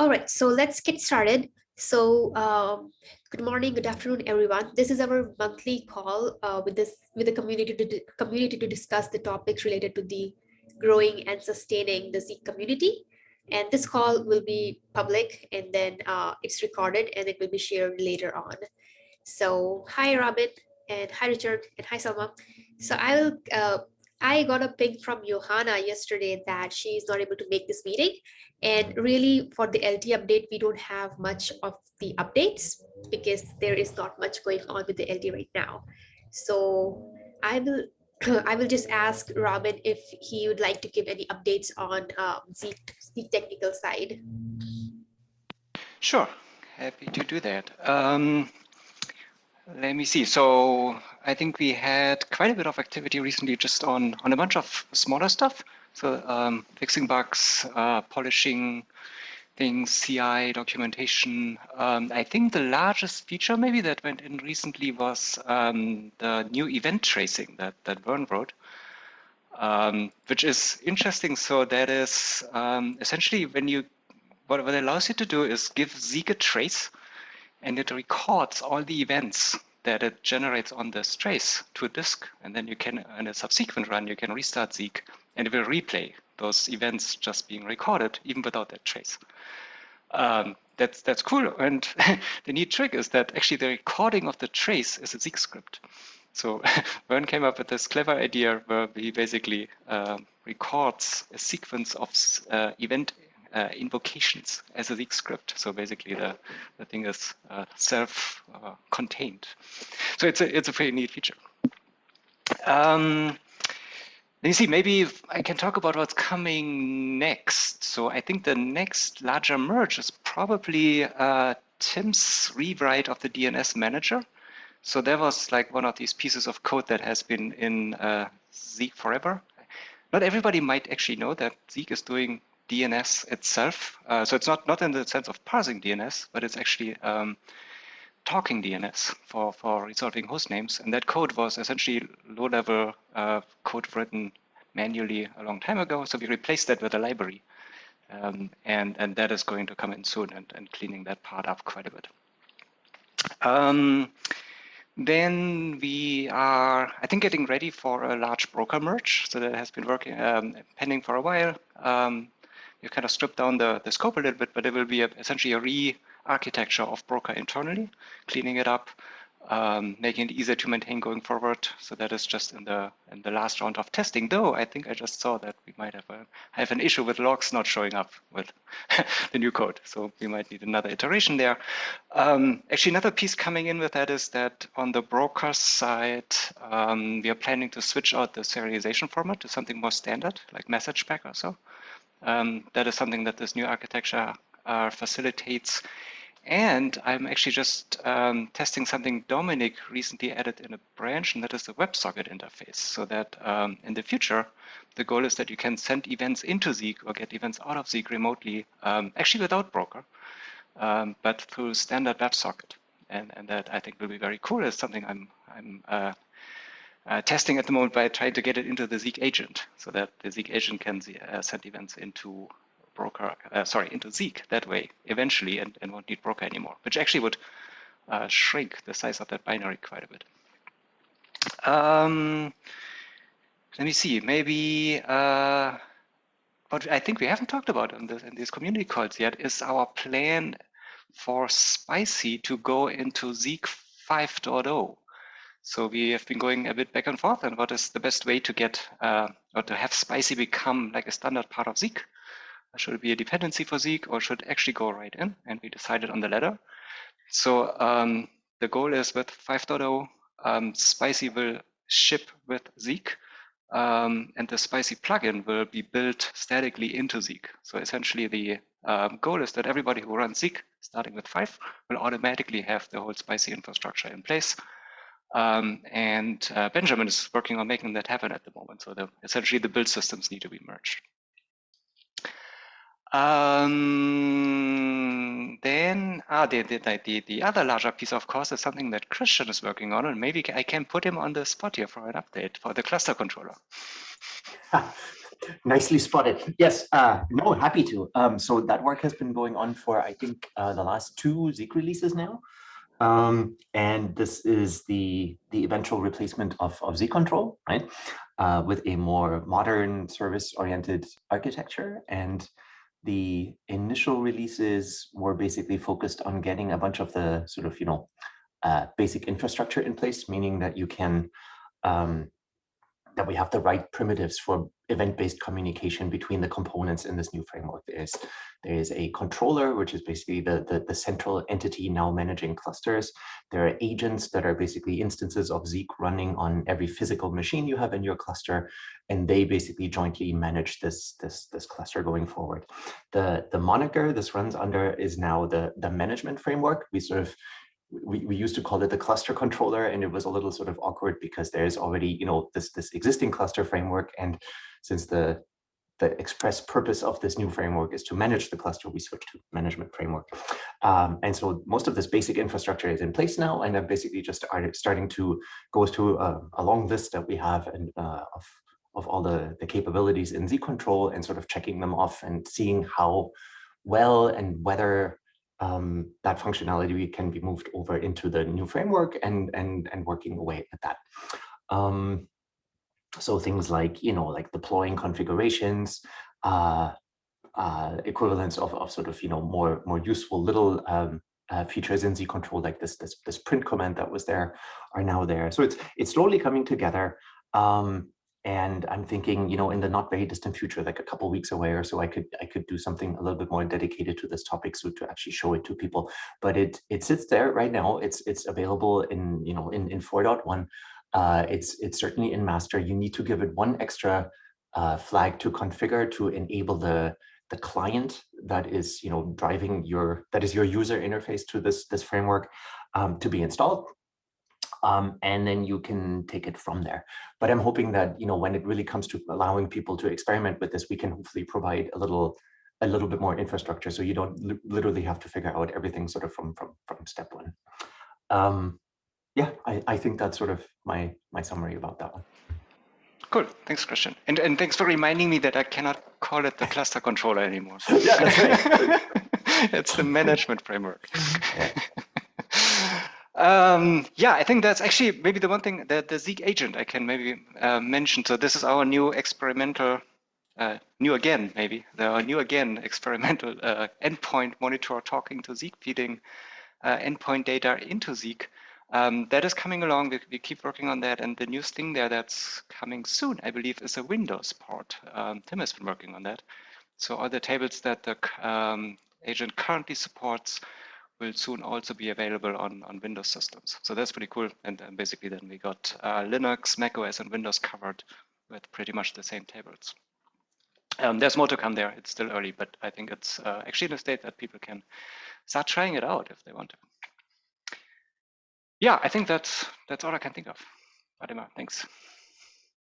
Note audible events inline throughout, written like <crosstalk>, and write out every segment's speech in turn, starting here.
All right, so let's get started. So um, good morning, good afternoon, everyone. This is our monthly call uh, with this with the community to community to discuss the topics related to the growing and sustaining the Zeek community. And this call will be public and then uh, it's recorded and it will be shared later on. So hi, Robin, and hi, Richard, and hi, Selma. So I'll uh, I got a ping from Johanna yesterday that she is not able to make this meeting. And really for the LT update, we don't have much of the updates because there is not much going on with the LT right now. So I will <clears throat> I will just ask Robin if he would like to give any updates on um, the, the technical side. Sure, happy to do that. Um, let me see. So I think we had quite a bit of activity recently just on, on a bunch of smaller stuff. So um, fixing bugs, uh, polishing things, CI, documentation. Um, I think the largest feature maybe that went in recently was um, the new event tracing that, that Vern wrote, um, which is interesting. So that is um, essentially when you, what, what it allows you to do is give Zeek a trace and it records all the events that it generates on this trace to a disk. And then you can, in a subsequent run, you can restart Zeek and it will replay those events just being recorded, even without that trace. Um, that's, that's cool. And <laughs> the neat trick is that actually the recording of the trace is a Zeek script. So <laughs> Vern came up with this clever idea where he basically uh, records a sequence of uh, event uh, invocations as a Zeek script. So basically the, the thing is uh, self-contained. so it's a, it's a pretty neat feature. Um, me see, maybe I can talk about what's coming next. So I think the next larger merge is probably uh, Tim's rewrite of the DNS manager. So there was like one of these pieces of code that has been in uh, Zeek forever. Not everybody might actually know that Zeek is doing DNS itself. Uh, so it's not, not in the sense of parsing DNS, but it's actually um, talking DNS for, for resolving host names. And that code was essentially low-level uh, code written manually a long time ago. So we replaced that with a library. Um, and, and that is going to come in soon and, and cleaning that part up quite a bit. Um, then we are, I think, getting ready for a large broker merge. So that has been working, um, pending for a while. Um, you kind of strip down the, the scope a little bit, but it will be a, essentially a re-architecture of Broker internally, cleaning it up, um, making it easier to maintain going forward. So that is just in the in the last round of testing. Though I think I just saw that we might have a, have an issue with logs not showing up with <laughs> the new code. So we might need another iteration there. Um, actually, another piece coming in with that is that on the broker side, um, we are planning to switch out the serialization format to something more standard, like MessagePack or so. Um, that is something that this new architecture uh, facilitates. And I'm actually just um, testing something Dominic recently added in a branch, and that is the WebSocket interface. So that um, in the future, the goal is that you can send events into Zeek or get events out of Zeek remotely, um, actually without broker, um, but through standard WebSocket. And, and that I think will be very cool. It's something I'm, I'm uh, uh, testing at the moment by trying to get it into the Zeek agent so that the Zeek agent can uh, send events into broker, uh, sorry, into Zeek that way eventually and, and won't need broker anymore, which actually would uh, shrink the size of that binary quite a bit. Um, let me see, maybe uh, what I think we haven't talked about in, this, in these community calls yet is our plan for Spicy to go into Zeek 5.0. So we have been going a bit back and forth and what is the best way to get uh, or to have Spicy become like a standard part of Zeek. Should it be a dependency for Zeek or should actually go right in? And we decided on the latter. So um, the goal is with 5.0, um, Spicy will ship with Zeek um, and the Spicy plugin will be built statically into Zeek. So essentially the um, goal is that everybody who runs Zeek, starting with 5, will automatically have the whole Spicy infrastructure in place um, and uh, Benjamin is working on making that happen at the moment. So the, essentially the build systems need to be merged. Um, then ah, the, the, the, the other larger piece, of course, is something that Christian is working on, and maybe I can put him on the spot here for an update for the cluster controller. <laughs> Nicely spotted. Yes, uh, no, happy to. Um, so that work has been going on for, I think, uh, the last two Zeek releases now. Um, and this is the, the eventual replacement of, of Z control, right? Uh, with a more modern service-oriented architecture. And the initial releases were basically focused on getting a bunch of the sort of, you know, uh, basic infrastructure in place, meaning that you can um, that we have the right primitives for event-based communication between the components in this new framework. There's, there's a controller, which is basically the, the, the, central entity now managing clusters. There are agents that are basically instances of Zeek running on every physical machine you have in your cluster, and they basically jointly manage this, this, this cluster going forward. The, the moniker this runs under is now the, the management framework. We sort of we, we used to call it the cluster controller and it was a little sort of awkward because there's already you know this this existing cluster framework and since the the express purpose of this new framework is to manage the cluster we switched to management framework. Um, and so most of this basic infrastructure is in place now and i'm basically just starting to go through a, a long list that we have and uh, of of all the the capabilities in z control and sort of checking them off and seeing how well and whether um, that functionality can be moved over into the new framework and and and working away at that. Um, so things like you know like deploying configurations, uh, uh, equivalents of, of sort of you know more more useful little um, uh, features in Z control like this this this print command that was there are now there. So it's it's slowly coming together. Um, and i'm thinking you know in the not very distant future like a couple weeks away or so i could i could do something a little bit more dedicated to this topic so to actually show it to people. But it it sits there right now. It's it's available in you know in in 4.1 uh it's it's certainly in master. You need to give it one extra uh flag to configure to enable the the client that is you know driving your that is your user interface to this this framework um, to be installed um, and then you can take it from there. But I'm hoping that, you know, when it really comes to allowing people to experiment with this, we can hopefully provide a little a little bit more infrastructure so you don't li literally have to figure out everything sort of from from from step one. Um, yeah, I, I think that's sort of my my summary about that one. Cool, thanks, Christian. And and thanks for reminding me that I cannot call it the <laughs> cluster controller anymore. yeah, that's right. <laughs> it's the management framework. Um, yeah, I think that's actually maybe the one thing that the Zeek agent I can maybe uh, mention. So this is our new experimental, uh, new again maybe, the new again <laughs> experimental uh, endpoint monitor talking to Zeek, feeding uh, endpoint data into Zeek. Um, that is coming along. We, we, keep working on that. And the new thing there that's coming soon, I believe, is a Windows port. Um, Tim has been working on that. So all the tables that the um, agent currently supports will soon also be available on, on Windows systems. So that's pretty cool. And, and basically then we got uh, Linux, macOS, and Windows covered with pretty much the same tables. Um, there's more to come there. It's still early, but I think it's uh, actually in a state that people can start trying it out if they want to. Yeah, I think that's that's all I can think of. Fatima, thanks.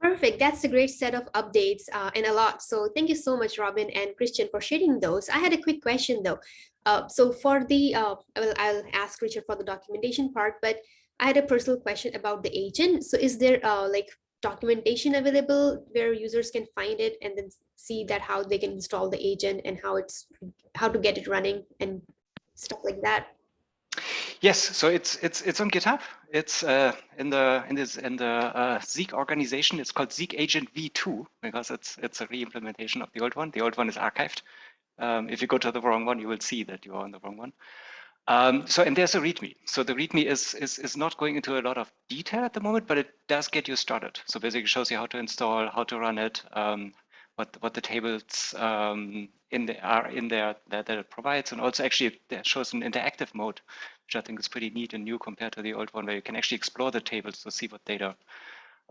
Perfect. That's a great set of updates uh, and a lot. So thank you so much, Robin and Christian, for sharing those. I had a quick question though. Uh, so for the, uh, well, I'll ask Richard for the documentation part, but I had a personal question about the agent. So is there uh, like documentation available where users can find it and then see that how they can install the agent and how it's how to get it running and stuff like that? Yes, so it's it's it's on GitHub. It's uh, in the in this in the uh, Zeek organization. It's called Zeek Agent V2 because it's it's a re-implementation of the old one. The old one is archived. Um, if you go to the wrong one, you will see that you are on the wrong one. Um, so and there's a README. So the README is, is is not going into a lot of detail at the moment, but it does get you started. So basically shows you how to install, how to run it, um, what what the tables um, in the are in there that, that it provides, and also actually it shows an interactive mode, which I think is pretty neat and new compared to the old one, where you can actually explore the tables to see what data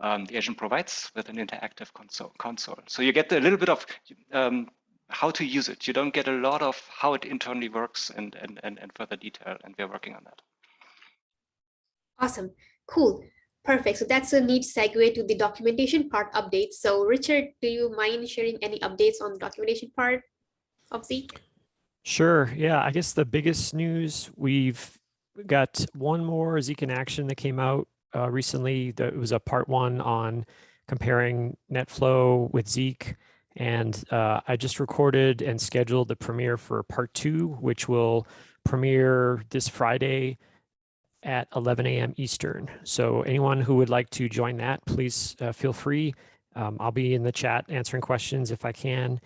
um, the agent provides with an interactive console. console. So you get a little bit of um, how to use it. You don't get a lot of how it internally works and, and, and, and further detail, and we're working on that. Awesome, cool. Perfect. So that's a neat segue to the documentation part update. So Richard, do you mind sharing any updates on the documentation part of Zeek? Sure. Yeah, I guess the biggest news we've got one more Zeek in action that came out uh, recently. That was a part one on comparing NetFlow with Zeek And uh, I just recorded and scheduled the premiere for part two, which will premiere this Friday at 11 a.m. Eastern. So anyone who would like to join that, please uh, feel free. Um, I'll be in the chat answering questions if I can.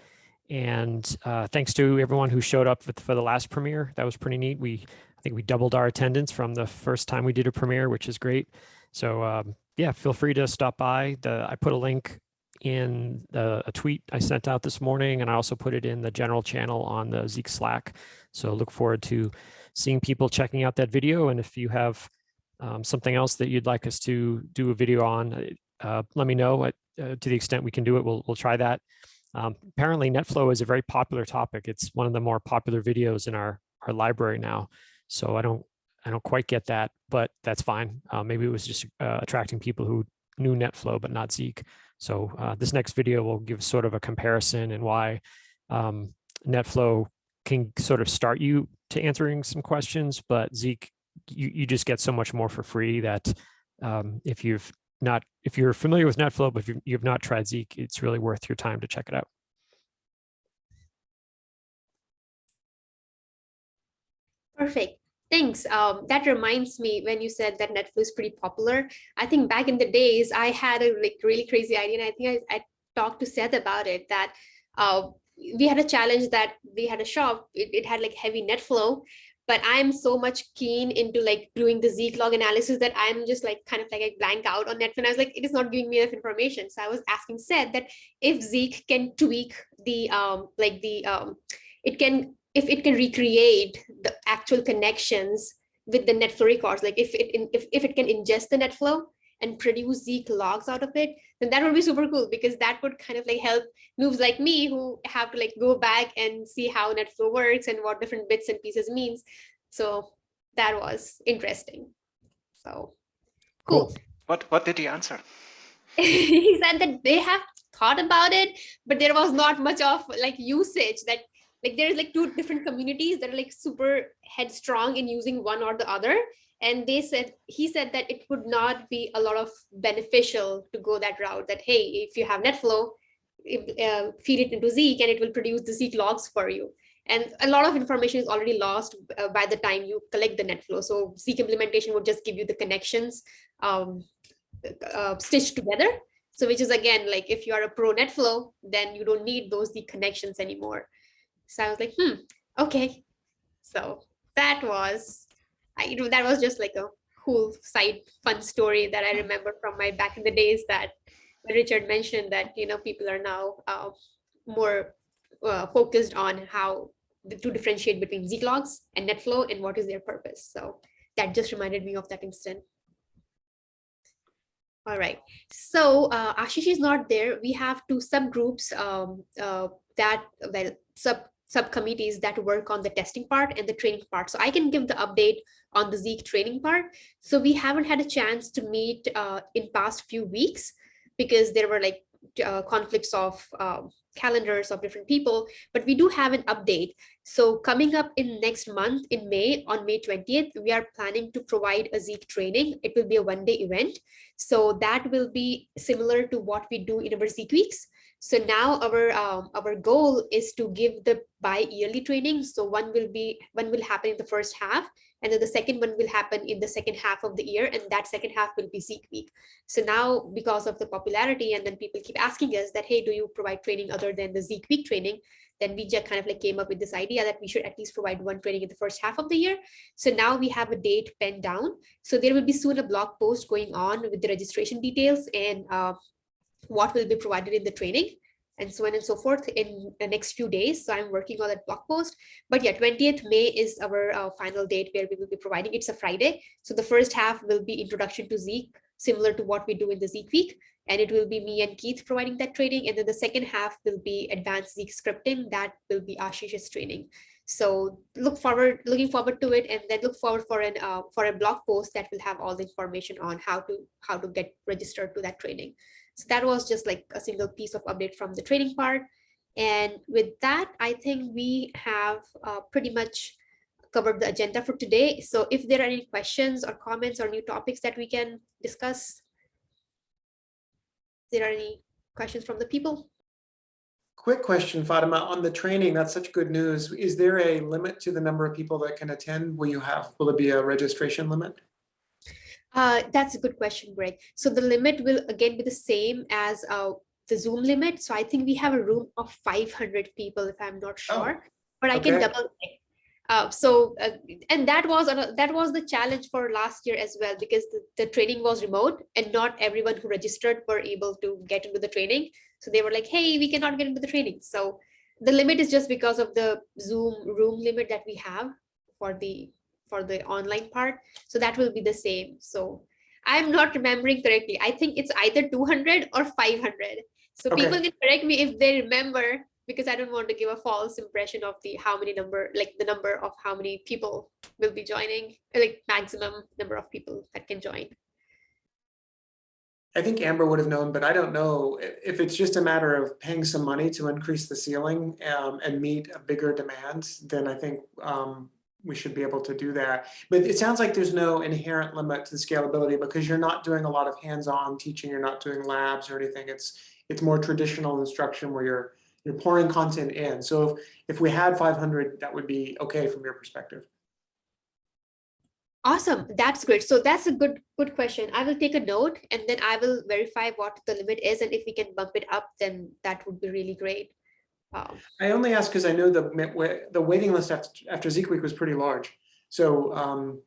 And uh, thanks to everyone who showed up for, the last premiere. That was pretty neat. We, I think we doubled our attendance from the first time we did a premiere, which is great. So um, yeah, feel free to stop by. The, I put a link in the, a tweet I sent out this morning, and I also put it in the general channel on the Zeek Slack. So look forward to seeing people checking out that video. And if you have um, something else that you'd like us to do a video on, uh, let me know. Uh, to the extent we can do it, we'll, we'll try that. Um, apparently NetFlow is a very popular topic. It's one of the more popular videos in our, our library now. So I don't, I don't quite get that, but that's fine. Uh, maybe it was just uh, attracting people who knew NetFlow, but not Zeek. So uh, this next video will give sort of a comparison and why um, NetFlow can sort of start you to answering some questions, but Zeek, you, you just get so much more for free that um, if you've not, if you're familiar with NetFlow, but if you've, you've not tried Zeek, it's really worth your time to check it out. Perfect. Thanks. Um, that reminds me when you said that Netflix is pretty popular. I think back in the days, I had a like really crazy idea, and I think I, I talked to Seth about it. That uh, we had a challenge that we had a shop. It, it had like heavy net flow, but I'm so much keen into like doing the Zeek log analysis that I'm just like kind of like a blank out on Netflow. And I was like, it is not giving me enough information. So I was asking Seth that if Zeek can tweak the um like the um it can if it can recreate the actual connections with the NetFlow records, like if it if, if it can ingest the NetFlow and produce Zeek logs out of it, then that would be super cool because that would kind of like help moves like me who have to like go back and see how NetFlow works and what different bits and pieces means. So that was interesting. So cool. cool. What what did he answer? <laughs> he said that they have thought about it, but there was not much of like usage that like there's like two different communities that are like super headstrong in using one or the other. And they said he said that it would not be a lot of beneficial to go that route that hey if you have netflow uh, feed it into zeek and it will produce the zeek logs for you. And a lot of information is already lost uh, by the time you collect the netflow so zeek implementation would just give you the connections um, uh, stitched together. So which is again like if you are a pro netflow then you don't need those zeek connections anymore so I was like, hmm, okay. So that was, I, you know, that was just like a cool side fun story that I remember from my back in the days that Richard mentioned that, you know, people are now uh, more uh, focused on how to differentiate between Zeek logs and NetFlow and what is their purpose. So that just reminded me of that incident. All right, so uh, Ashish is not there. We have two subgroups um, uh, that, well, sub subcommittees that work on the testing part and the training part. So I can give the update on the Zeek training part. So we haven't had a chance to meet uh, in past few weeks because there were like uh, conflicts of um, calendars of different people, but we do have an update. So coming up in next month in May, on May 20th, we are planning to provide a Zeek training. It will be a one day event. So that will be similar to what we do in our Zeek weeks. So now our um, our goal is to give the bi-yearly training. So one will be one will happen in the first half, and then the second one will happen in the second half of the year, and that second half will be Zeek week. So now because of the popularity, and then people keep asking us that, hey, do you provide training other than the Zeek week training? Then we just kind of like came up with this idea that we should at least provide one training in the first half of the year. So now we have a date penned down. So there will be soon a blog post going on with the registration details and uh, what will be provided in the training and so on and so forth in the next few days. So I'm working on that blog post. But yeah, 20th May is our uh, final date where we will be providing. It's a Friday. So the first half will be introduction to Zeek, similar to what we do in the Zeek week. And it will be me and Keith providing that training. And then the second half will be advanced Zeek scripting. That will be Ashish's training. So look forward, looking forward to it, and then look forward for an uh, for a blog post that will have all the information on how to how to get registered to that training. So that was just like a single piece of update from the training part. And with that, I think we have uh, pretty much covered the agenda for today. So if there are any questions or comments or new topics that we can discuss, there are any questions from the people? quick question, Fatima, on the training, that's such good news. Is there a limit to the number of people that can attend? Will you have, will it be a registration limit? Uh, that's a good question, Greg. So the limit will again be the same as uh, the Zoom limit. So I think we have a room of 500 people, if I'm not Oh, sure, but I can double check. Uh, so uh, and that was ano- that was the challenge for last year as well because the, the training was remote and not everyone who registered were able to get into the training. So they were like, hey, we cannot get into the training. So the limit is just because of the Zoom room limit that we have for the for the online part. So that will be the same. So I'm not remembering correctly. I think it's either 200 or 500. So Okay. people can correct me if they remember because I don't want to give a false impression of the how many number, like the number of how many people will be joining, like maximum number of people that can join. I think Amber would have known, but I don't know if it's just a matter of paying some money to increase the ceiling um, and meet a bigger demand, then I think um, we should be able to do that. But it sounds like there's no inherent limit to the scalability because you're not doing a lot of hands-on teaching, you're not doing labs or anything. It's it's more traditional instruction where you're you're pouring content in. So if, if we had 500, that would be okay from your perspective. Awesome, that's great. So that's a good good question. I will take a note and then I will verify what the limit is and if we can bump it up, then that would be really great. Um, I only ask because I know the the waiting list after after Zeek Week was pretty large. So um,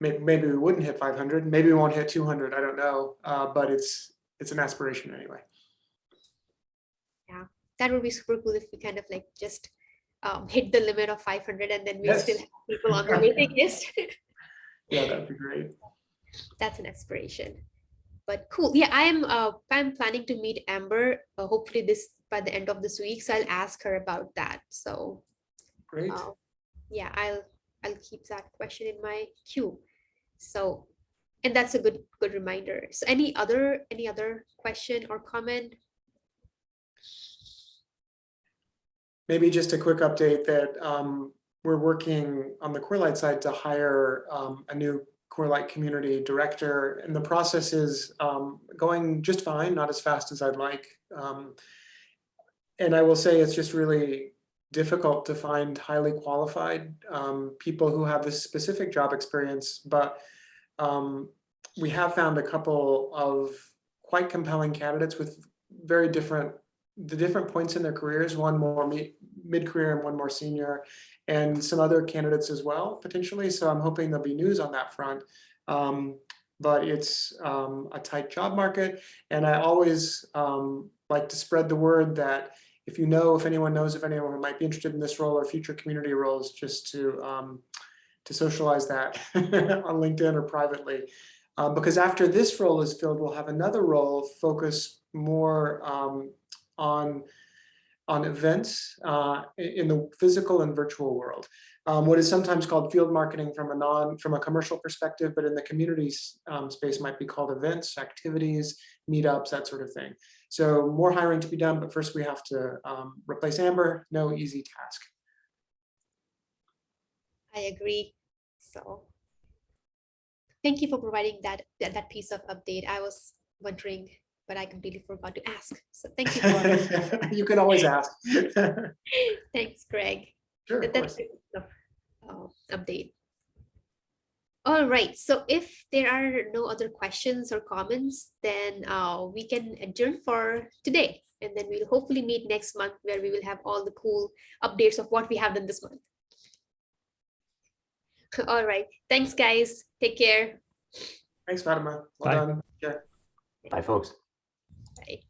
may- maybe we wouldn't hit 500. Maybe we won't hit 200. I don't know, uh, but it's it's an aspiration anyway. Yeah, that would be super cool if we kind of like just um, hit the limit of 500 and then we still have people on the waiting <laughs> list. Yeah, that'd be great. That's an aspiration. But cool. Yeah, I'm uh, I'm planning to meet Amber uh, hopefully this by the end of this week. So I'll ask her about that. So Great. uh, yeah, I'll I'll keep that question in my queue. So and that's a good good reminder. So any other any other question or comment? Maybe just a quick update that um, we're working on the Corelight side to hire um, a new Corelight community director, and the process is um, going just fine, not as fast as I'd like. Um, and I will say it's just really difficult to find highly qualified um, people who have this specific job experience, but um, we have found a couple of quite compelling candidates with very different the different points in their careers, one more mid-career and one more senior, and some other candidates as well, potentially. So I'm hoping there'll be news on that front. Um, but it's um, a tight job market. And I always um, like to spread the word that if you know, if anyone knows of anyone who might be interested in this role or future community roles, just to um, to socialize that <laughs> on LinkedIn or privately. Uh, because after this role is filled, we'll have another role focus more um, on on events uh, in the physical and virtual world. Um, what is sometimes called field marketing from a non from a commercial perspective, but in the community um, space might be called events, activities, meetups, that sort of thing. So more hiring to be done, but first we have to um, replace Amber. No easy task. I agree. So thank you for providing that that, that piece of update. I was wondering, but I completely forgot to ask. So thank you for <laughs> you can always ask. <laughs> thanks, Greg. of That- That's course. a good enough, uh, update. All right, so if there are no other questions or comments, then uh, we can adjourn for today. And then we'll hopefully meet next month where we will have all the cool updates of what we have done this month. <laughs> All right, thanks, guys. Take care. Thanks, Fatima. Well Bye. done. Yeah. Bye, folks. Bye.